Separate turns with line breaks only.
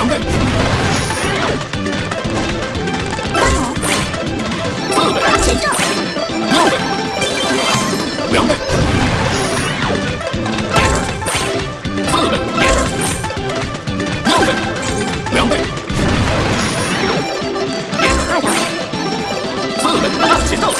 两倍，大
招，四
倍前奏，